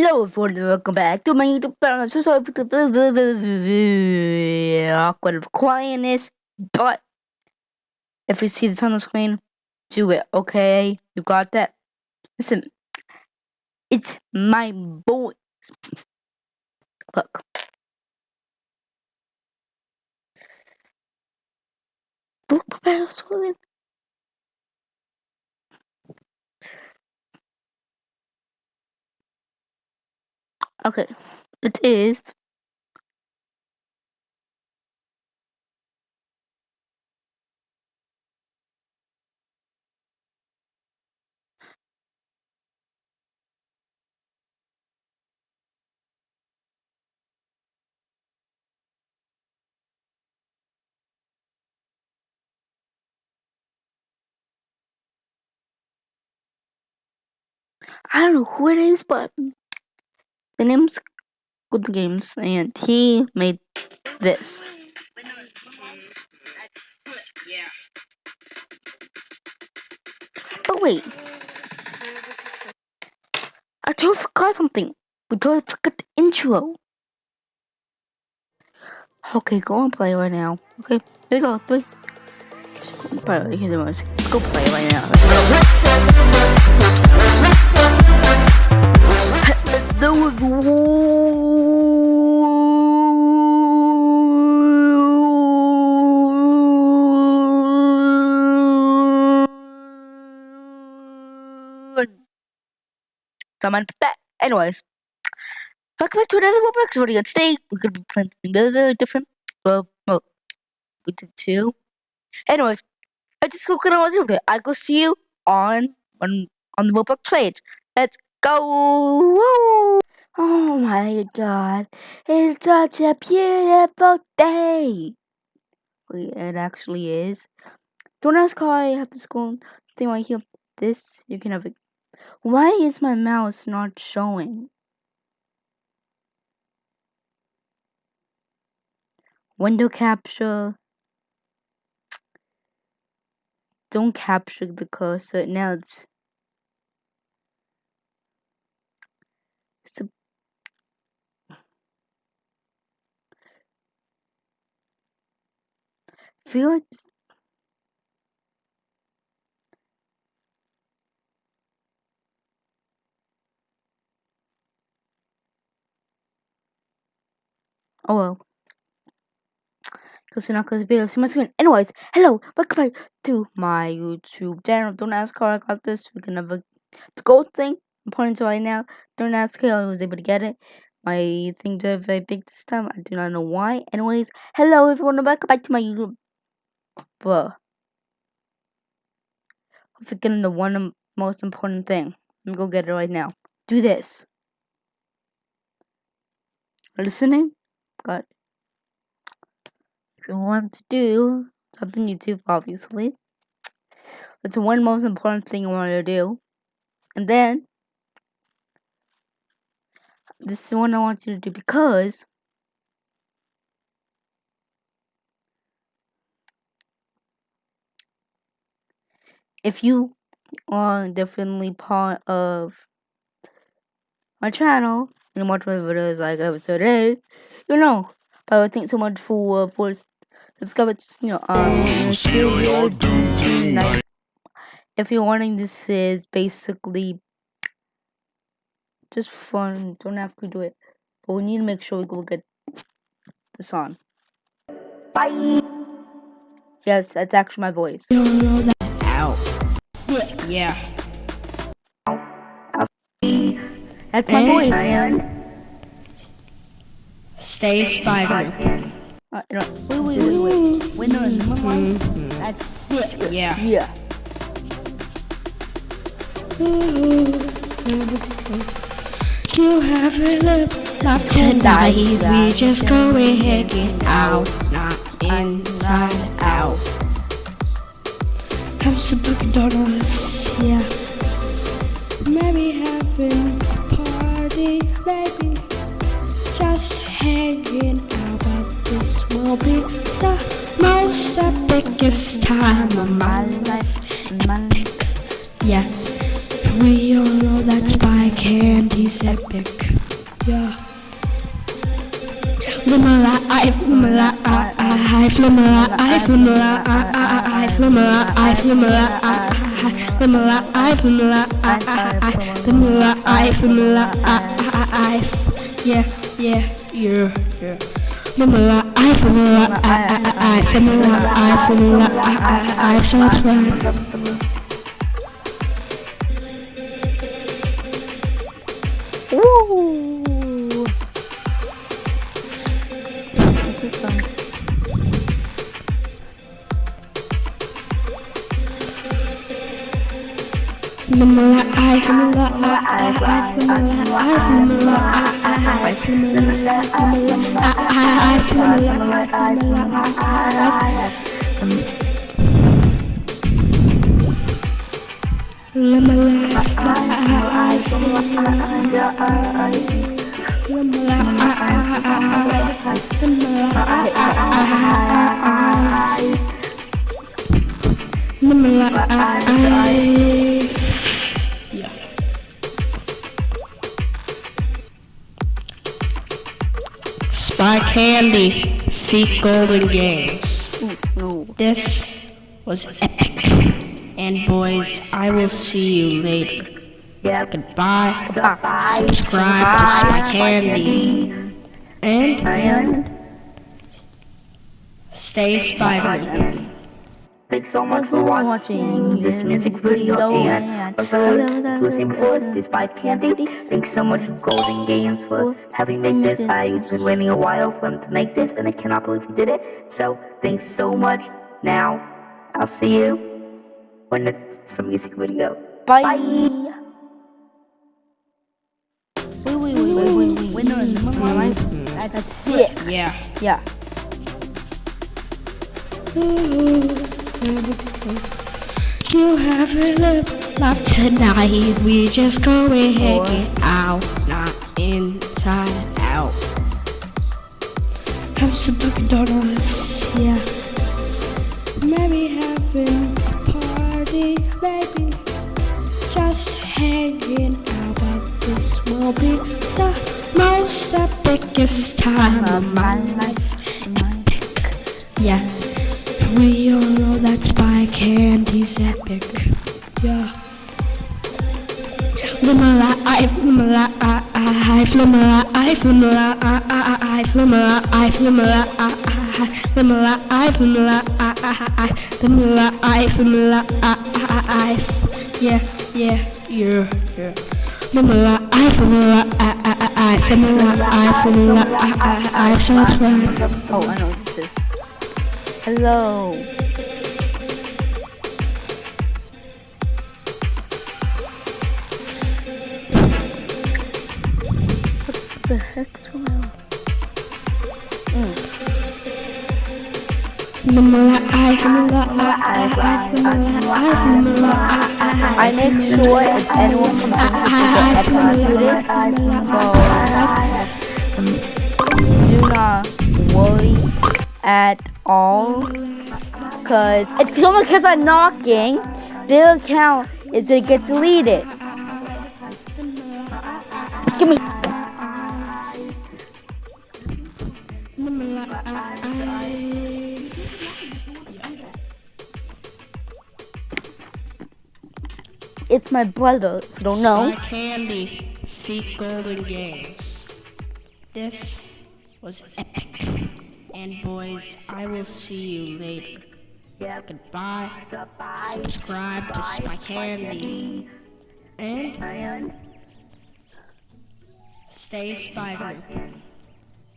Hello everyone, welcome back to my YouTube channel. I'm so sorry for the awkward quietness, but if you see the screen, do it, okay? You got that? Listen, it's my voice. Look. Look, prepare swimming. Okay, it is. I don't know who it is, but the name's Good Games, and he made this. But wait, I totally forgot something. We totally forgot the intro. Okay, go on play right now. Okay, here we go. Three. right here, the music. Let's go play right now. There was someone put that. Anyways, welcome back to another Roblox video. Today we're gonna be playing something very, very different. Well, well, we did two. Anyways, I just go do it. I go see you on on on the Roblox page. Let's go! Woo! Oh my god, it's such a beautiful day. Wait, it actually is. Don't ask how I have this go thing right here. This you can have it. Why is my mouse not showing? Window capture. Don't capture the cursor. Now it's a- like Oh well. Because you're not to be able to see my screen. Anyways, hello, welcome back to my YouTube channel. Don't ask how I got this. We can never. The gold thing I'm pointing to right now. Don't ask how I was able to get it. My thing is very big this time. I do not know why. Anyways, hello everyone, welcome back to my YouTube. Bruh. I'm forgetting the one most important thing. Let me go get it right now. Do this. Listening? It. If you want to do something YouTube, obviously. That's the one most important thing you want to do. And then, this is one I want you to do because if you are definitely part of my channel and watch my videos like episode 8, you know. But I think so much for uh, for subscribe you know um like, if you're wanting this is basically just fun. Don't have to do it. But we need to make sure we go get this on. Bye. Yes, that's actually my voice. Ow. Yeah. That's my voice. Stay spider. Uh, no, wait, wait, wait, wait. Wait, no, no, no, no. That's sick. Yeah. Yeah. You have a laptop tonight. We just go ahead get out, not inside out. Have some Dunkin' Donuts here. Maybe having a party, maybe just hanging out at this will be the most the time of my life. In my life. Yeah, we all know that spy candy's epic. Yeah. Lumala, I, Lumala, I, I, Lumala, I, Lumala, I, I, Lumala, I, Lumala, I vanilla I, vanilla I, I, I, vanilla I, vanilla I, I, I, yeah, yeah, yeah, yeah. Vanilla I, vanilla I, I, I, vanilla I, vanilla I, I, I, subscribe. I Candy, Feat Golden Games. Ooh, no. This was epic. And boys, I will see you later. Yep. Goodbye. Bye. Subscribe to Spy Candy. And And stay spider. Thanks so much for watching this music video and for listening before us, this by Candy. Thanks so much Golden Games for oh, having made this. I've been waiting a while for him to make this and I cannot believe he did it. So thanks so much. Now I'll see you when it's a music video. bye. Wait, wait, wait, wait, wait, wait. Wait, no, no, no, no, no. That's sick. Yeah. Yeah. You have a lived life tonight. We just go get out, not inside out. Have some Dunkin' Donuts, yeah. Maybe having a party, baby. Just hanging out, but this will be the most epicest time of my life. Epic, yeah. We all know that spy candy's epic. Yeah. Flimala, I flimala, I, I, flimala, I, flimala, I, I, I, flimala, I, flimala, I, I, flimala, I, flimala, I, I, I, flimala, I, flimala, I, I, I, yeah, yeah, yeah, yeah. Flimala, I, flimala, I, I, I, flimala, I, flimala, I, I, I, subscribe. Oh, I know. Hello. What the heck's going on? I make sure if anyone comes in, the executed, so do not worry at all. Cause if someone keeps on knocking, their account is gonna get deleted. Give me. It's my brother. If you don't know. My candy, Golden Games. This was epic. And boys, I will see you later. Goodbye. Subscribe to Spy Candy. And And stay spider.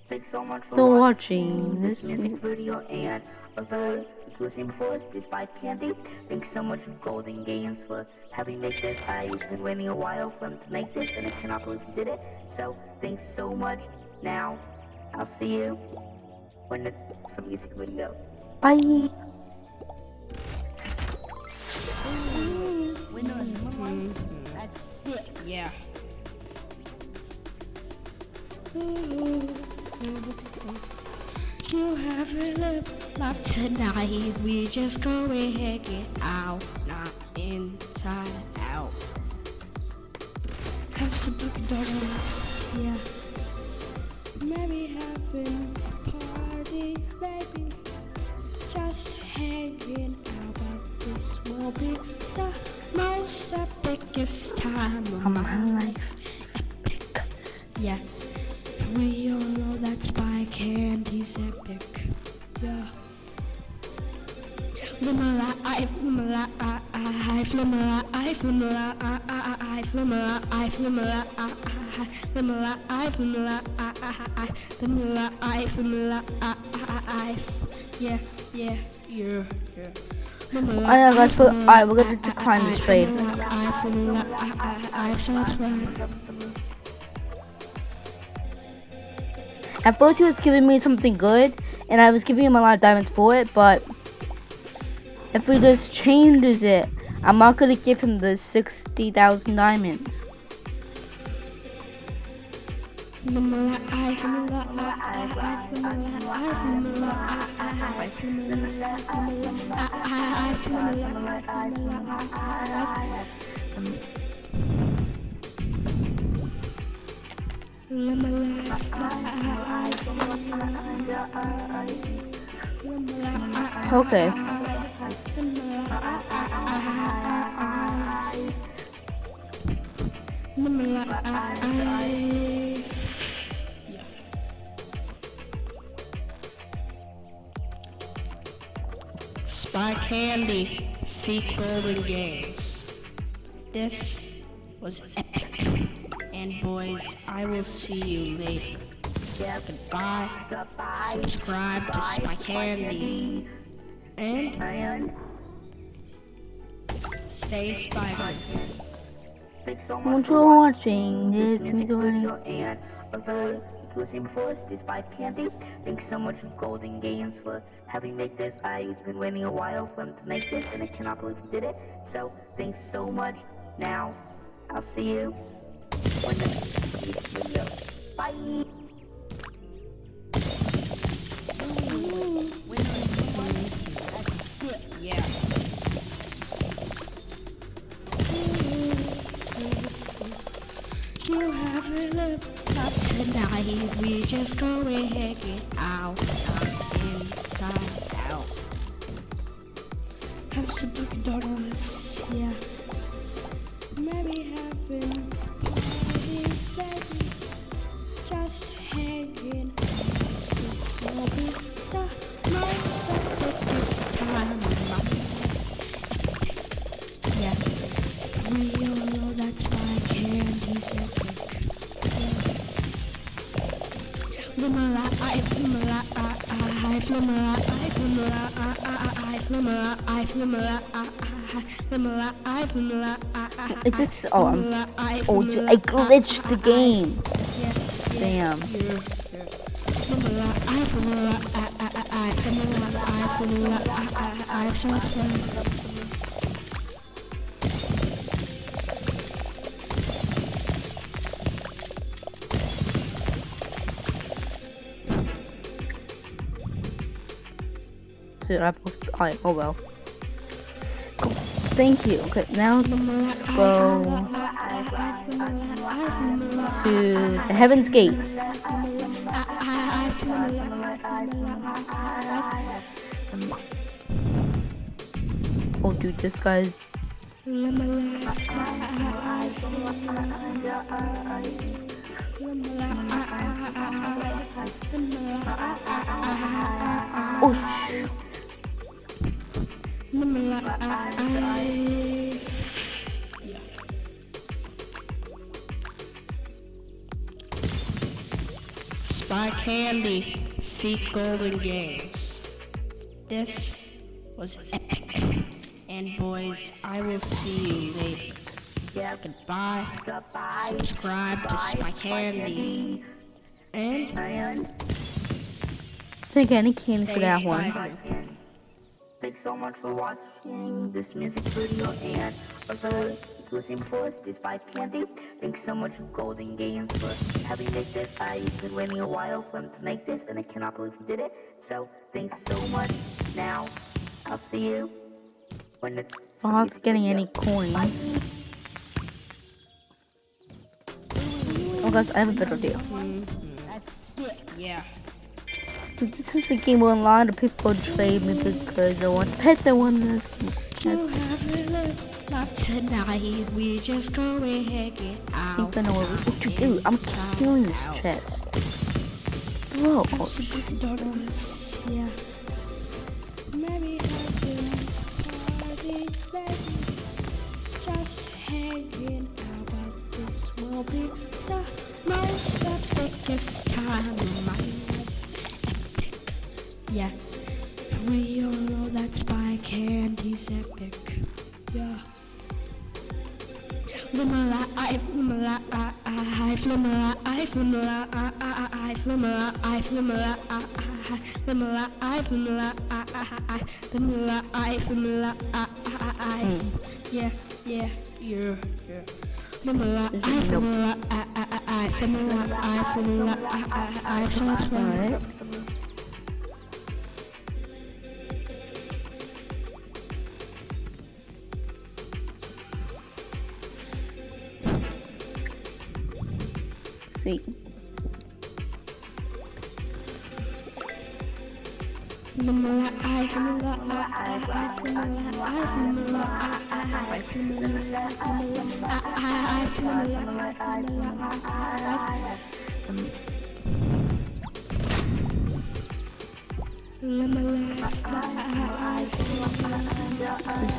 thanks so much for For watching watching this this music video and for listening before us, this by Candy. Thanks so much for Golden Games for having made this. I've been waiting a while for them to make this and I cannot believe he did it. So thanks so much. Now I'll see you when it's a music video. Bye. That's sick. Yeah. You haven't lived life tonight. We just go ahead, get out, not inside out. Have some Dunkin' Donuts. Yeah. Maybe a baby Just hanging out at this will be the most epicest time of my life Epic, yeah We all know that spy candy's epic, yeah Limala, I, limala, I, I, limala, I, limala, I, I, limala, I, limala, I, I, limala, I, limala, I, I, limala, I, limala, I, limala, I, live. Yeah, yeah, yeah, yeah. I guys, but alright, we're gonna decline this trade. At first, he was giving me something good, and I was giving him a lot of diamonds for it, but if he just changes it, I'm not gonna give him the 60,000 diamonds. Okay. Live my life. Spy Candy, Feat Golden Games. This was epic. And boys, I will see you later. Goodbye. Subscribe to Spy Candy. And And stay spy. thanks so much for for watching watching this this music music video inclusive forest is by Candy. Thanks so much Golden Games for having made this. I've been waiting a while for him to make this and I cannot believe he did it. So thanks so much. Now I'll see you when the next video. Bye. Tonight. We just go hang it out, out, inside, out. Have some Dunkin' Donuts. Yeah. Maybe having flimmer, I flimmer, I flimmer, I flimmer, I flimmer, I It's just oh I'm oh you I glitched the game. Damn. I I. Alright, oh well. Cool. Thank you. Okay, now let's go to the Heaven's Gate. Oh, dude, this guy's. Oh, sh- Spy Candy, Feat Golden Games. This was epic. And boys, I will see you later. Goodbye. Goodbye. Subscribe to Spy Candy. And And take any candy for that one. And thanks so much for watching this music video and of the inclusive forest is by Candy. Thanks so much Golden Games for having made this. I've been waiting a while for them to make this and I cannot believe he did it. So thanks so much. Now I'll see you when the Oh, I was getting any coins. Bye. Oh, guys, I have a better idea. Yeah. This is a game online. The people trade me because I want pets. I want a look, not tonight. We just go ahead, get I out. think I know you do. I'm killing this chest. Whoa. Yeah. Maybe. Just hanging out, but this will be the most time of. Yeah. We all know that spy candy's epic. Yeah. Limala, I, limala, I, I, limala, I, limala, I, I, limala, I, limala, I, I, limala, I, limala, I, I, limala, I, limala, I, I, yeah, yeah, yeah, yeah. Limala, I, limala, I, I, I, limala, I, limala, I, I, I, limala, is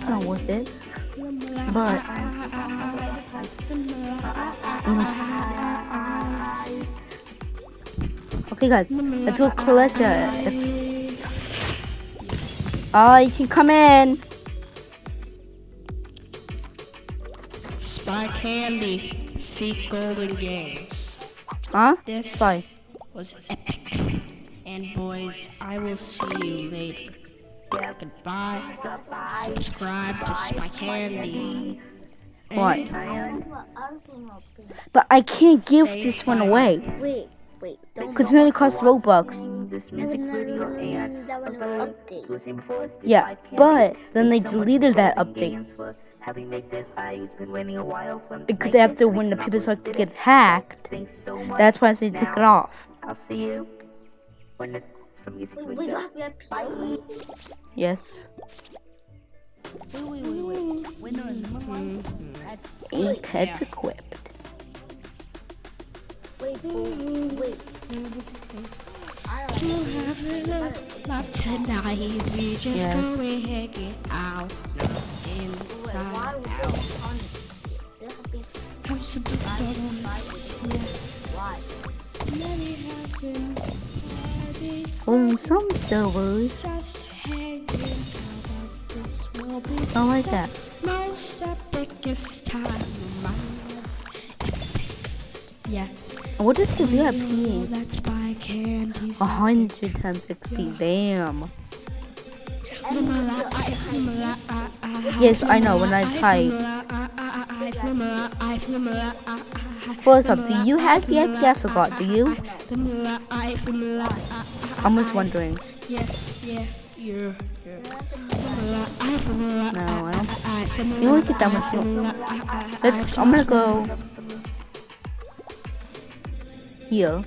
not worth it. But mm. okay, guys, let's go collect it. Oh, you can come in. Spy Candy, Feat Golden Games. Huh? This Sorry. was epic. And boys, I will see you later. Goodbye. Subscribe to Spy Candy. What? And But I can't give this one away Wait, wait. Don't because it only costs Robux. this music video and that was an update. Including posts, Yeah, but then they Thanks so much deleted that update. Games for Having made this, I've been waiting a while for them Because make after this, and when the cannot people start to get hacked, so that's why I say take it off. I'll see you when it's a music Wait, video. wait, we have Bye. Yes. Wait, wait, wait, wait. Wait, no, no, no. That's Eight pets equipped. wait, wait. You have look, not tonight. We just Yes. go ahead, get out. Inside out. Just hanging out, but this will be I like that. most epicest time of. Yeah. What is the VIP? A hundred times XP. Damn. Yes, I know. When I type. First up, do you have VIP? I forgot. Do you? I'm just wondering. Yes, yeah, yeah. No, I don't. You want to get that more. Let's. I'm gonna go here.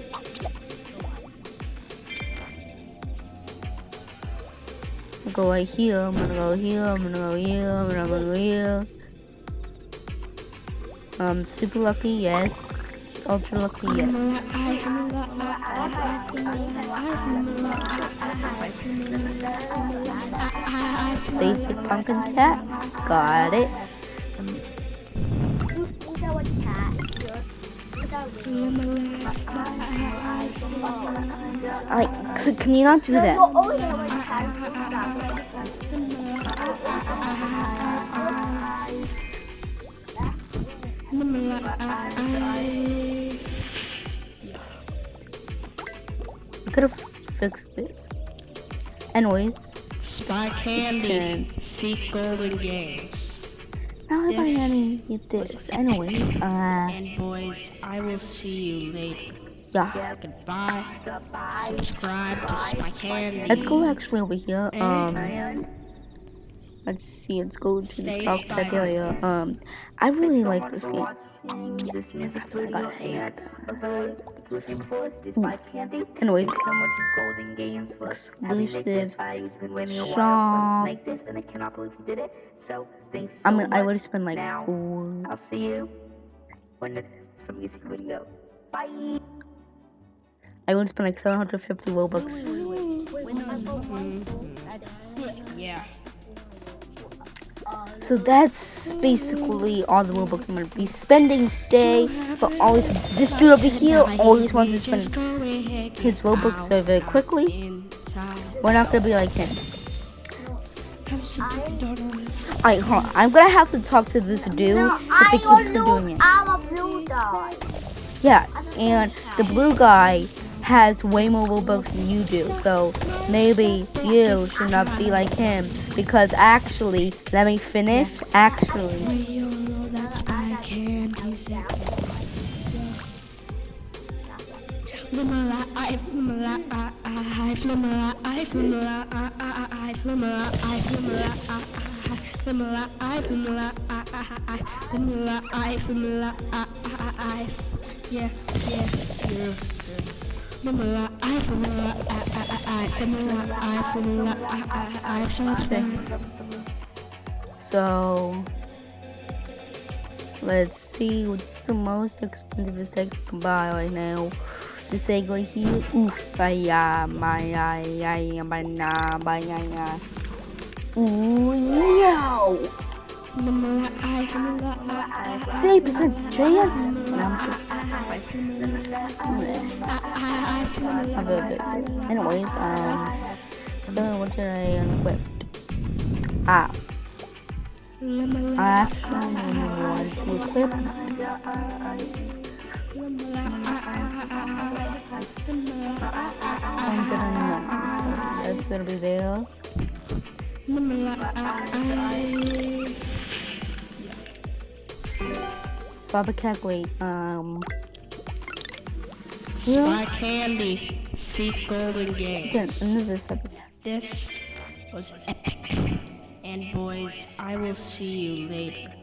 Go right here. I'm gonna go here. I'm gonna go here. I'm gonna go here. Um, super lucky, yes. Ultra lucky, yes. Basic pumpkin cat. Got it. Alright, so can you not do that? I could have fixed this. Anyways, Spy Candy, Feat Golden Games. Now I Yes. gotta get this. Anyways, uh, And boys, I will see you later. yeah. Goodbye. Subscribe to Spy Candy. Let's go actually over here. Um, Let's see. Let's go to the top silent. area. Um, I really like this game. watching This music video and the exclusive force, this by Candy. Anyways, so much golden games for exclusive I've been waiting a while for shop. to this, and I cannot believe we did it. So thanks I mean, I would spend like Now, four. I'll see you when the some music video. Bye. I would spend like 750 Robux. So that's basically all the Robux I'm gonna be spending today. But always, this dude over here always wants to spend his Robux very, very quickly. We're not gonna be like him. Alright, hold on. I'm gonna have to talk to this dude if he keeps on doing it. I'm a blue dog. Yeah, and the blue guy has way more Robux than you do, so maybe you should not be like him. Because actually, let me finish. Actually, yeah, yeah, yeah. Flimala, I flimala, I, I, I, flimala, I flimala, I, I, I, so much fun. so let's see what's the most expensive steak I can buy right now. This egg right here. Oof, ay, ah, my, banana, banana. Ooh, yo! Flimala, I I, I, 30% chance? Have a bit. Anyways, um, so what did I unequip? Ah, I actually want to equip. I'm gonna know. That's gonna be there. I have to calculate. Um, yeah, My candy, Thief Golden Game. yeah, another seven. This was epic. And boys, I will see you later.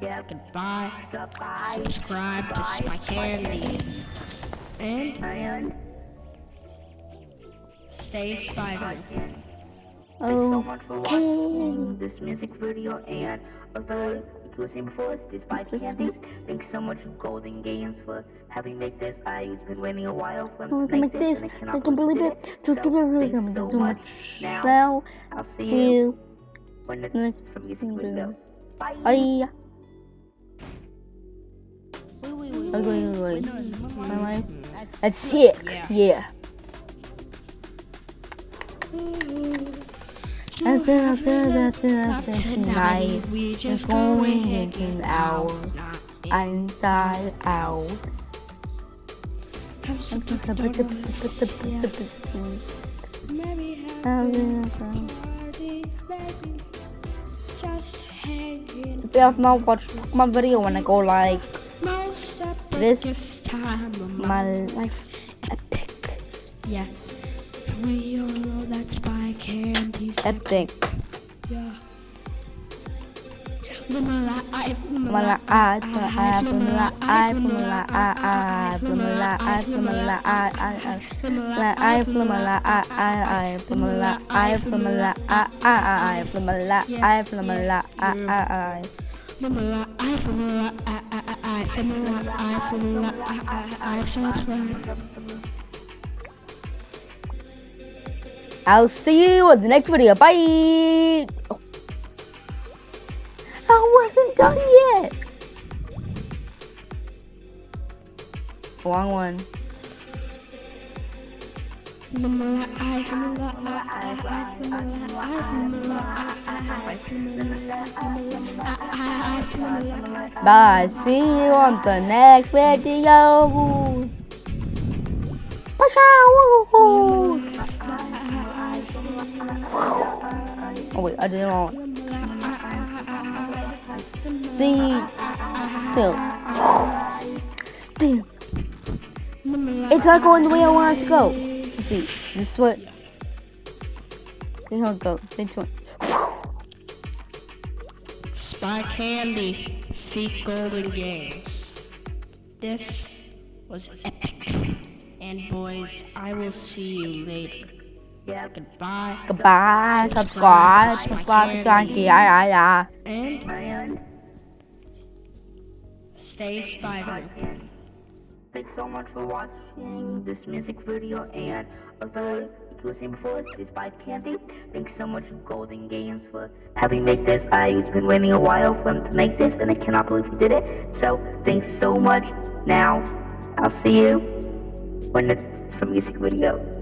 Yep. Goodbye. Goodbye. Subscribe to Spy Candy. And And stay spider. Thanks so Oh, much for watching this music video and of the inclusive force, this by This Candy. music- Thanks so much Golden Games for having made this. I've been waiting a while for them oh, to can make make this, this. and I I cannot can believe we it. did So, So, so thanks so much. Now, Now, I'll see see you you when the next some music video. video. Bye. Bye. Wait, wait, wait. I'm going to like life. That's That's sick. Yeah. Yeah. That's it, that's it, that's it, that's it. Tonight, we it's just going in hours. Inside out. Maybe have party, baby. Just hanging. If you have not watched my video when I go like Most of the This this time of my my life epic, yeah. We all know that's by candy. epic. Yeah. Limala, I, Mala I, mala I, mala I, mala I, I, mala I, mala I, I, I'll see you in the next video. Bye. Oh. I wasn't done yet. Wrong one. Bye. See you on the next video. Bye. Oh wait, I didn't want. See you. Damn. It's not going the way I want it to go. You see, this is what. Here we go. Into one. Spy Candy, Feat Golden Games. This was epic. And boys, I will see you later. Yeah. Goodbye. Goodbye, subscribe, subscribe, Janky, yeah, yeah, yeah. And And stay spider. thanks so much for watching this music video. And as I was saying before, it's this by Candy. Thanks so much, Golden Games, for having made this. I've been waiting a while for him to make this, and I cannot believe he did it. So thanks so much. Now, I'll see you when it's a music video.